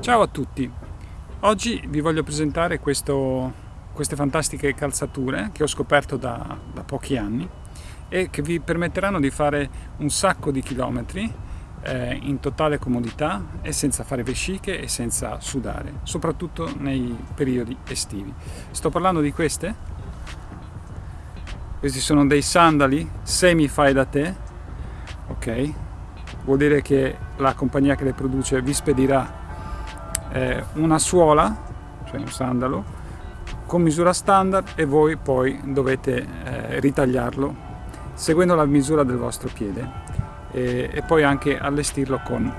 Ciao a tutti! Oggi vi voglio presentare questo, queste fantastiche calzature che ho scoperto da, da, pochi anni e che vi permetteranno di fare un sacco di chilometri eh, in totale comodità e senza fare vesciche e senza sudare, soprattutto nei periodi estivi. Sto parlando di queste. Questi sono dei sandali semi fai da te, ok? Vuol dire che la compagnia che le produce vi spedirà eh, una suola, cioè un sandalo, con misura standard e voi poi dovete eh, ritagliarlo seguendo la misura del vostro piede e, e poi anche allestirlo con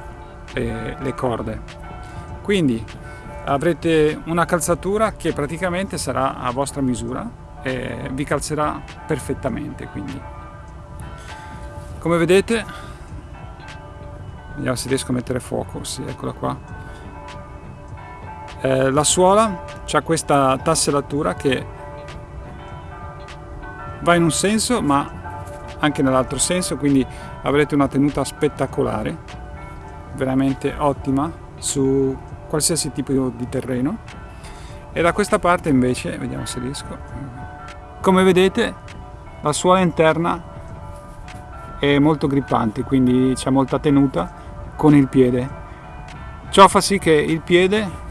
eh, le corde. Quindi avrete una calzatura che praticamente sarà a vostra misura e vi calzerà perfettamente quindi come vedete vediamo se riesco a mettere fuoco sì eccola qua eh, la suola ha questa tassellatura che va in un senso ma anche nell'altro senso quindi avrete una tenuta spettacolare veramente ottima su qualsiasi tipo di terreno. E da questa parte invece vediamo se riesco come vedete la suola interna è molto grippante quindi c'è molta tenuta con il piede. Ciò fa sì che il piede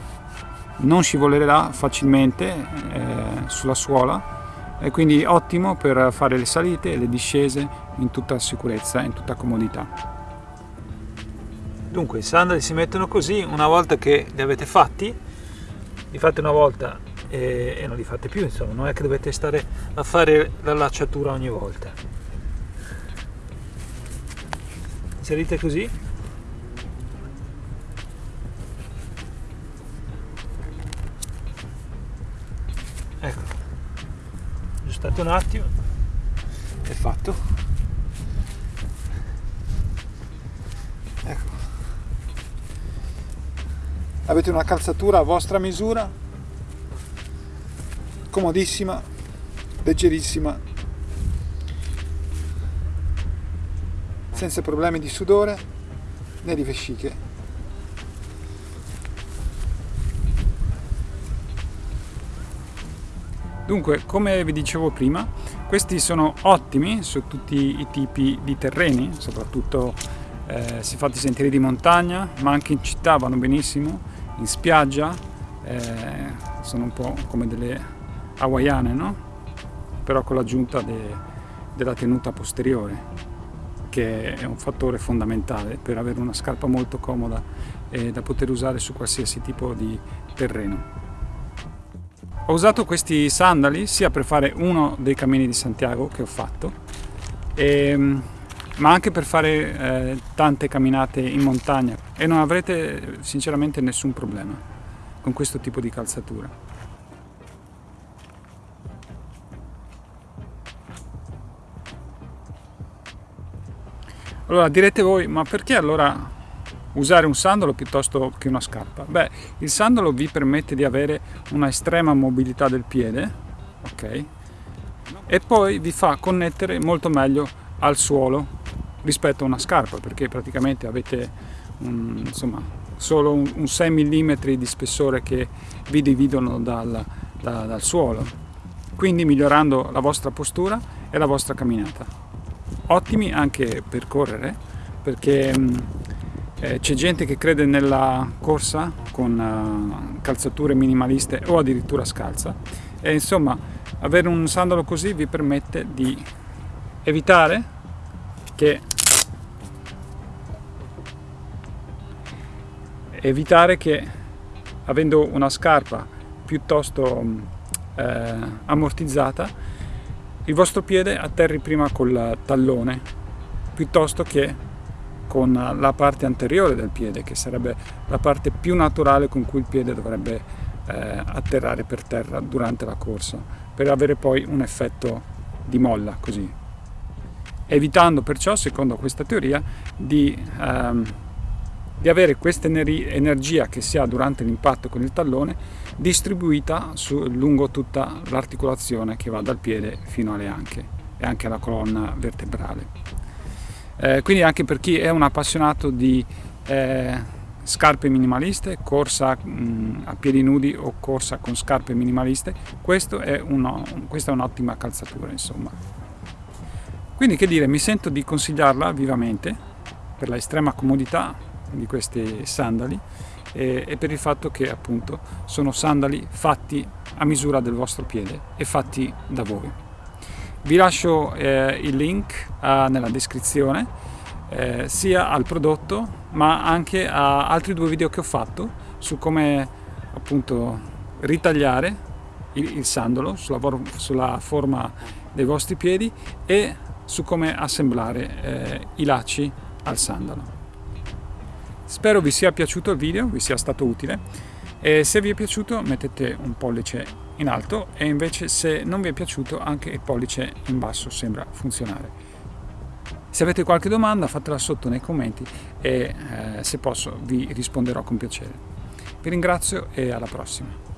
non scivolerà facilmente eh, sulla suola e quindi ottimo per fare le salite e le discese in tutta sicurezza in tutta comodità. Dunque i sandali si mettono così, una volta che li avete fatti, li fate una volta e, e non li fate più, insomma, non è che dovete stare a fare la lacciatura ogni volta. Inserite così aspettate un attimo. È fatto. Ecco. Avete una calzatura a vostra misura? Comodissima leggerissima. Senza problemi di sudore né di vesciche Dunque, come vi dicevo prima, questi sono ottimi su tutti i tipi di terreni, soprattutto eh, si fatti sentieri di montagna, ma anche in città vanno benissimo, in spiaggia, eh, sono un po' come delle hawaiane, no? Però con l'aggiunta de, della tenuta posteriore, che è un fattore fondamentale per avere una scarpa molto comoda e da poter usare su qualsiasi tipo di terreno. Ho usato questi sandali sia per fare uno dei cammini di Santiago che ho fatto, e, ehm, ma anche per fare eh, tante camminate in montagna e non avrete sinceramente nessun problema con questo tipo di calzatura. Allora direte voi, ma perché allora usare un sandalo piuttosto che una scarpa? Beh, il sandalo vi permette di avere una estrema mobilità del piede, ok? E poi vi fa connettere molto meglio al suolo rispetto a una scarpa, perché praticamente avete un, insomma, solo un, un 6 mm di spessore che vi dividono dal, da, dal suolo, quindi migliorando la vostra postura e la vostra camminata. Ottimi anche per correre, perché eh, c'è gente che crede nella corsa con uh, calzature minimaliste o addirittura scalza. E insomma avere un sandalo così vi permette di evitare che evitare che avendo una scarpa piuttosto eh, ammortizzata il vostro piede atterri prima col tallone piuttosto che con la parte anteriore del piede, che sarebbe la parte più naturale con cui il piede dovrebbe eh, atterrare per terra durante la corsa, per avere poi un effetto di molla così. Evitando perciò, secondo questa teoria, di, ehm, di avere questa energia che si ha durante l'impatto con il tallone distribuita su, lungo tutta l'articolazione che va dal piede fino alle anche e anche alla colonna vertebrale. Eh, quindi anche per chi è un appassionato di eh, scarpe minimaliste, corsa mh, a piedi nudi o corsa con scarpe minimaliste, è uno, questa è un'ottima calzatura insomma. Quindi che dire, mi sento di consigliarla vivamente per la estrema comodità di questi sandali e, e per il fatto che appunto sono sandali fatti a misura del vostro piede e fatti da voi. Vi lascio eh, il link eh, nella descrizione eh, sia al prodotto ma anche a altri due video che ho fatto su come appunto ritagliare il, il sandalo sulla, sulla, forma dei vostri piedi e su come assemblare eh, i lacci al sandalo. Spero vi sia piaciuto il video, vi sia stato utile e se vi è piaciuto mettete un pollice in alto e invece se non vi è piaciuto anche il pollice in basso sembra funzionare. Se avete qualche domanda fatela sotto nei commenti e eh, se posso vi risponderò con piacere. Vi ringrazio e alla prossima.